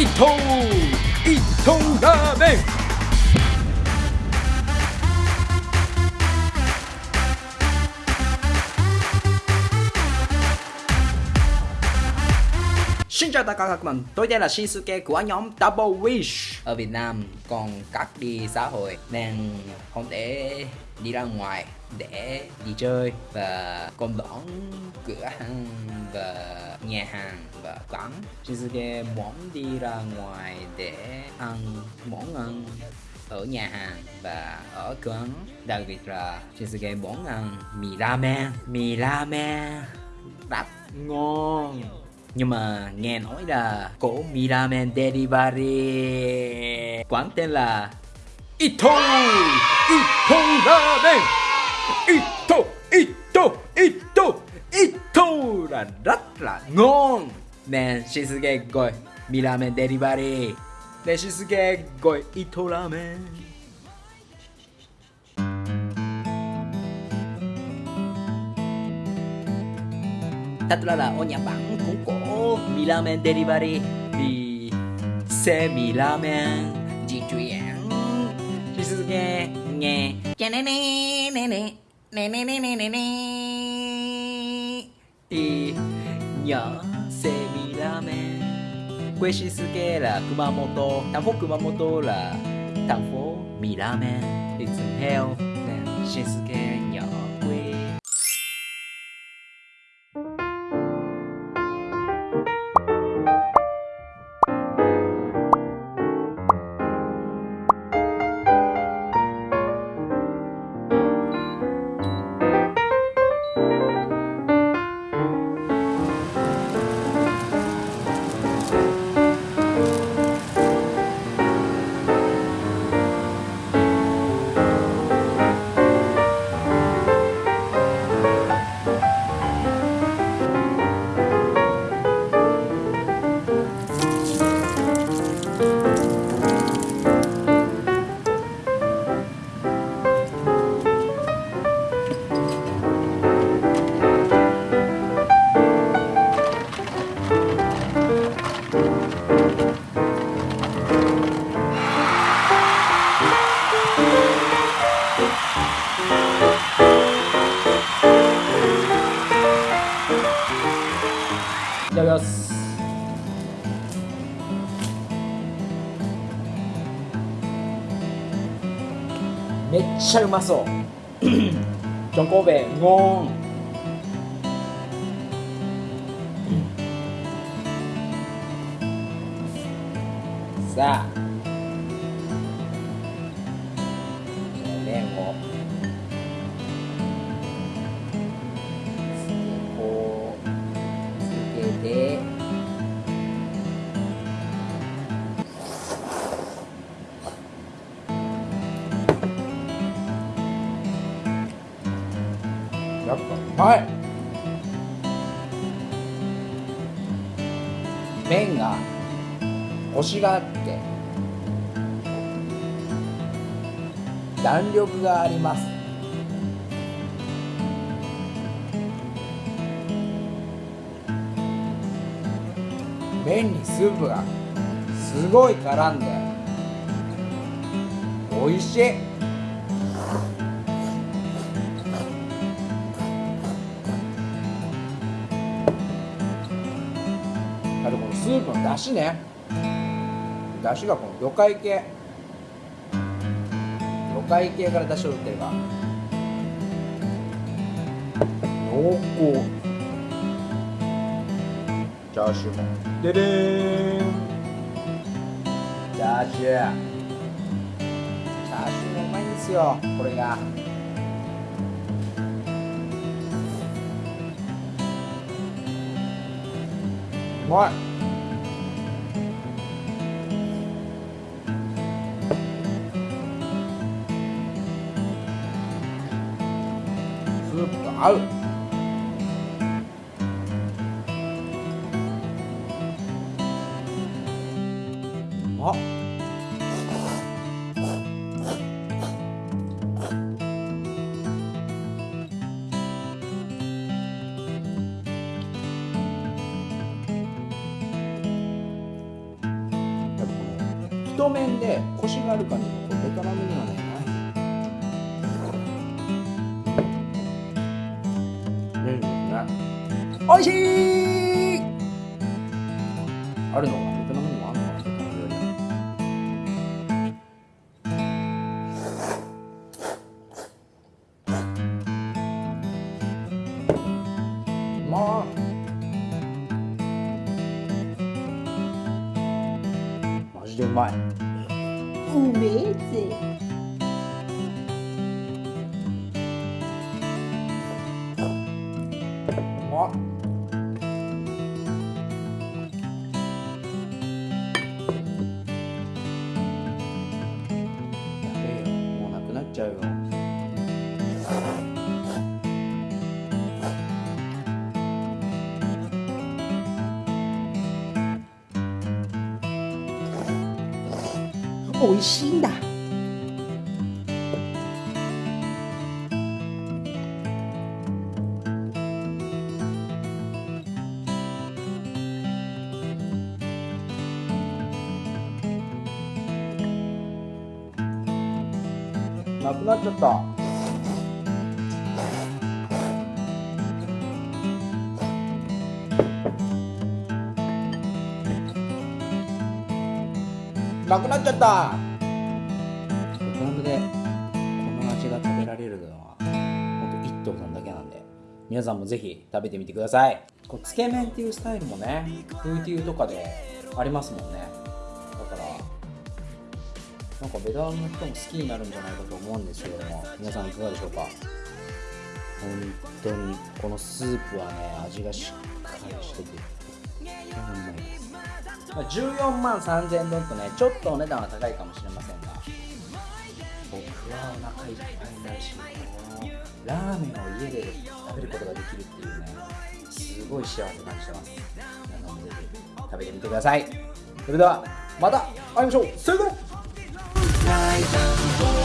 伊藤伊藤ラーメン。Xin chào tất cả các bạn, tôi đây là Shinsuke của nhóm Double Wish. Ở Việt Nam còn các đi xã hội nên không thể đi ra ngoài để đi chơi và còn đón cửa hàng và nhà hàng và quán. Shinsuke muốn đi ra ngoài để ăn món ăn ở nhà hàng và ở quán. Đặc biệt là Shinsuke muốn ăn mì ramen. Mì ramen rất ngon nhưng mà nghe nói là cổ mì ramen delivery quán tên là Ito Ito ramen Ito Ito Ito Ito là rất là ngon. Nên Shinsuke gọi mì ramen delivery. Nên Shinsuke gọi Ito ramen thật ra là ミラーメンデリバリーセミラーメンジトゥエン引き続きねキャネネネネネネネネネネいにゃセミラーメンクエシスケラ熊本タフォ熊本ラタフォミラーメンいつへよねしすけめっちゃうまそう。ジョンコーベゴーンさあ。麺をやっぱうまい。麺がコシがあって弾力があります。麺にスープがすごい絡んで美味しい。スープの出汁ね。出汁がこの魚介系。魚介系から出汁を取ってるか濃厚。チャーシューも。ででーん。チャーシュー。チャーシューもうまいんですよ。これが。うまい。合う。うまっ太麺でコシがある感じのベトナムにはおい。しい。あるのかベトナムにもあるのかベトナム料理まっマジでうまい。うめえぜまっやべえよもうなくなっちゃうよ。美味しいんだ。なくなっちゃった。なくなっちゃった。ベトナムでこの味が食べられるのは本当一頭さんだけなんで皆さんもぜひ食べてみてください。こうつけ麺っていうスタイルもねフーティーとかでありますもんね。なんかベトナムの人も好きになるんじゃないかと思うんですけども皆さんいかがでしょうか？本当にこのスープはね味がしっかりしててま、14万3000円分とねちょっとお値段は高いかもしれませんが。僕はお腹いっぱいになるしラーメンを家で食べることができるっていうねすごい幸せ感じてます。皆さんもぜひ食べてみてください。それではまた会いましょう。さよなら。Thailand